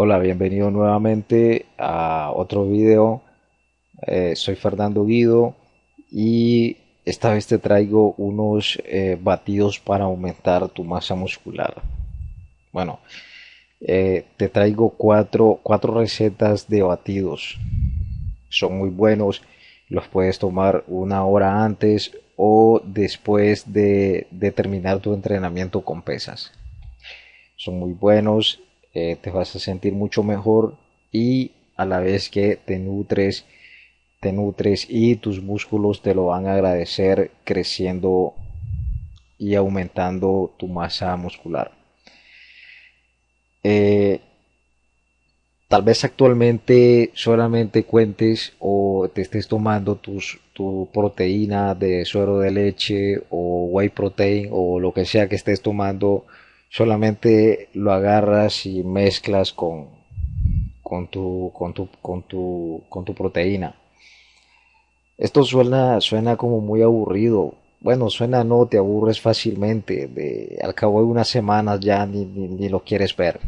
Hola, bienvenido nuevamente a otro video. Eh, soy Fernando Guido y esta vez te traigo unos eh, batidos para aumentar tu masa muscular. Bueno, eh, te traigo cuatro, cuatro recetas de batidos. Son muy buenos. Los puedes tomar una hora antes o después de, de terminar tu entrenamiento con pesas. Son muy buenos eh, te vas a sentir mucho mejor y a la vez que te nutres, te nutres y tus músculos te lo van a agradecer creciendo y aumentando tu masa muscular. Eh, tal vez actualmente solamente cuentes o te estés tomando tus, tu proteína de suero de leche o whey protein o lo que sea que estés tomando solamente lo agarras y mezclas con, con, tu, con, tu, con, tu, con tu proteína. Esto suena, suena como muy aburrido. Bueno, suena no, te aburres fácilmente. De, al cabo de unas semanas ya ni, ni lo quieres ver.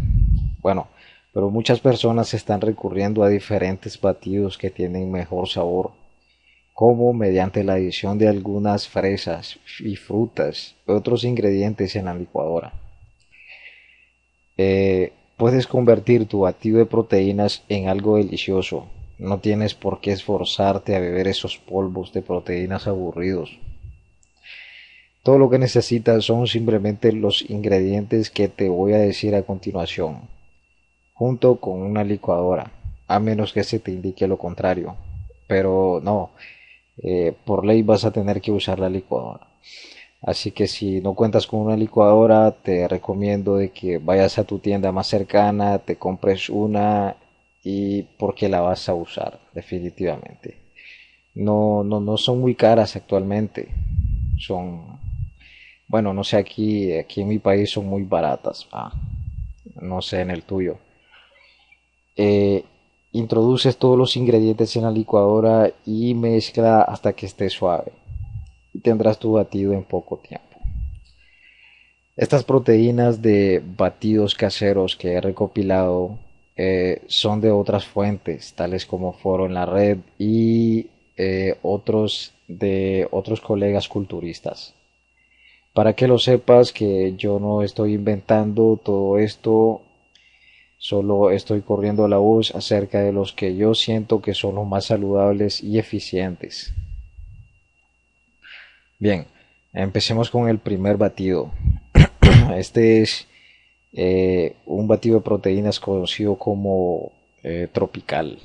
Bueno, pero muchas personas están recurriendo a diferentes batidos que tienen mejor sabor, como mediante la adición de algunas fresas y frutas, otros ingredientes en la licuadora. Eh, puedes convertir tu batido de proteínas en algo delicioso. No tienes por qué esforzarte a beber esos polvos de proteínas aburridos. Todo lo que necesitas son simplemente los ingredientes que te voy a decir a continuación, junto con una licuadora, a menos que se te indique lo contrario. Pero no, eh, por ley vas a tener que usar la licuadora. Así que si no cuentas con una licuadora, te recomiendo de que vayas a tu tienda más cercana, te compres una y porque la vas a usar definitivamente. No, no, no son muy caras actualmente. Son, bueno, no sé aquí, aquí en mi país son muy baratas. No sé en el tuyo. Eh, introduces todos los ingredientes en la licuadora y mezcla hasta que esté suave y tendrás tu batido en poco tiempo. Estas proteínas de batidos caseros que he recopilado eh, son de otras fuentes, tales como Foro en la Red y eh, otros de otros colegas culturistas. Para que lo sepas que yo no estoy inventando todo esto, solo estoy corriendo la voz acerca de los que yo siento que son los más saludables y eficientes. Bien, empecemos con el primer batido. Este es eh, un batido de proteínas conocido como eh, tropical.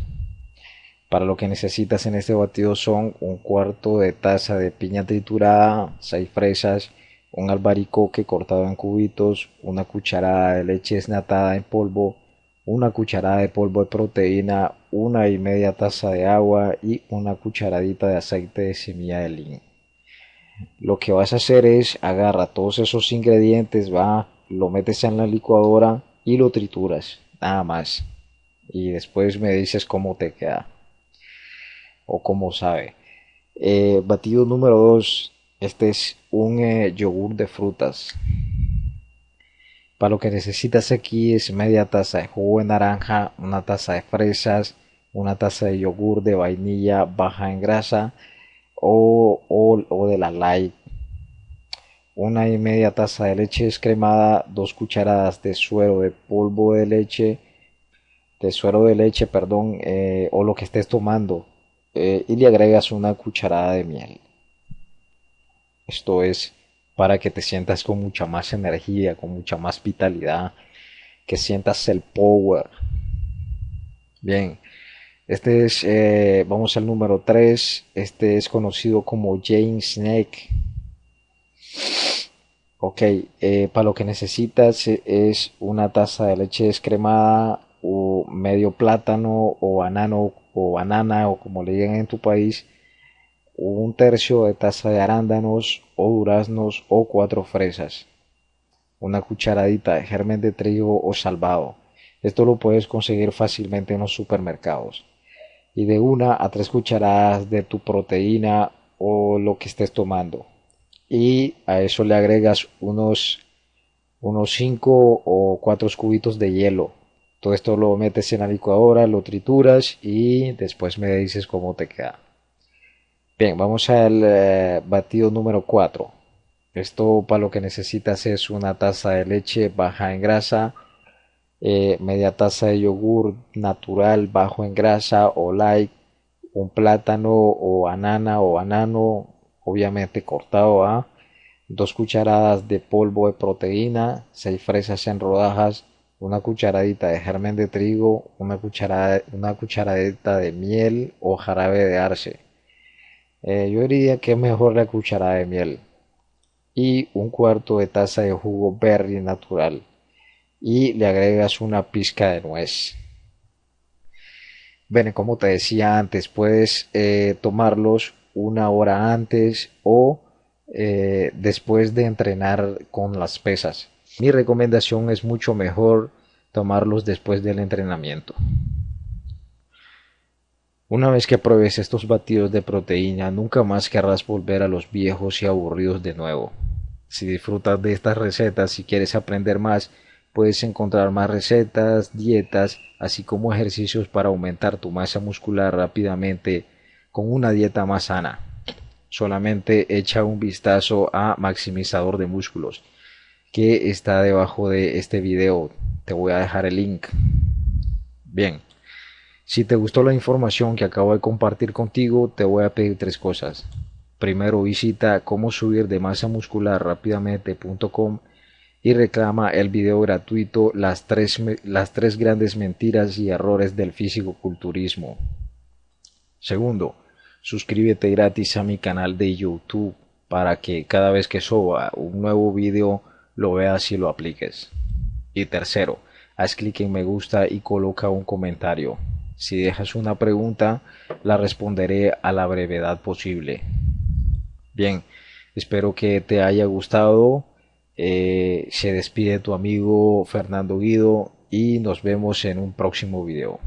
Para lo que necesitas en este batido son un cuarto de taza de piña triturada, seis fresas, un albaricoque cortado en cubitos, una cucharada de leche desnatada en polvo, una cucharada de polvo de proteína, una y media taza de agua y una cucharadita de aceite de semilla de lin lo que vas a hacer es agarra todos esos ingredientes, va, lo metes en la licuadora y lo trituras, nada más. Y después me dices cómo te queda o cómo sabe. Eh, batido número 2, este es un eh, yogur de frutas. Para lo que necesitas aquí es media taza de jugo de naranja, una taza de fresas, una taza de yogur de vainilla baja en grasa, o, de la Una y media taza de leche descremada, dos cucharadas de suero de polvo de leche, de suero de leche, perdón, eh, o lo que estés tomando, eh, y le agregas una cucharada de miel. Esto es para que te sientas con mucha más energía, con mucha más vitalidad, que sientas el power. Bien, este es, eh, vamos al número 3. Este es conocido como Jane Snake. Ok, eh, para lo que necesitas es una taza de leche descremada o medio plátano o banano o banana o como le digan en tu país, un tercio de taza de arándanos o duraznos o cuatro fresas, una cucharadita de germen de trigo o salvado. Esto lo puedes conseguir fácilmente en los supermercados y de una a tres cucharadas de tu proteína o lo que estés tomando. Y a eso le agregas unos unos 5 o 4 cubitos de hielo. Todo esto lo metes en la licuadora, lo trituras y después me dices cómo te queda. Bien, vamos al eh, batido número 4. Esto para lo que necesitas es una taza de leche baja en grasa, eh, media taza de yogur natural bajo en grasa o light, un plátano o banana o banano, obviamente cortado a, dos cucharadas de polvo de proteína, seis fresas en rodajas, una cucharadita de germen de trigo, una, cucharada, una cucharadita de miel o jarabe de arce eh, yo diría que es mejor la cucharada de miel. Y un cuarto de taza de jugo berry natural. Y le agregas una pizca de nuez. Bueno, como te decía antes, puedes eh, tomarlos una hora antes o eh, después de entrenar con las pesas. Mi recomendación es mucho mejor tomarlos después del entrenamiento. Una vez que pruebes estos batidos de proteína, nunca más querrás volver a los viejos y aburridos de nuevo. Si disfrutas de estas recetas y quieres aprender más, puedes encontrar más recetas, dietas, así como ejercicios para aumentar tu masa muscular rápidamente con una dieta más sana. Solamente echa un vistazo a Maximizador de Músculos, que está debajo de este video. Te voy a dejar el link. Bien. Si te gustó la información que acabo de compartir contigo, te voy a pedir tres cosas. Primero visita cómo subir de masa muscular rápidamente.com y reclama el video gratuito las tres, las tres grandes mentiras y errores del físico-culturismo. Segundo, suscríbete gratis a mi canal de YouTube para que cada vez que suba un nuevo video lo veas y lo apliques. Y tercero, haz clic en me gusta y coloca un comentario. Si dejas una pregunta, la responderé a la brevedad posible. Bien, espero que te haya gustado. Eh, se despide tu amigo Fernando Guido y nos vemos en un próximo video.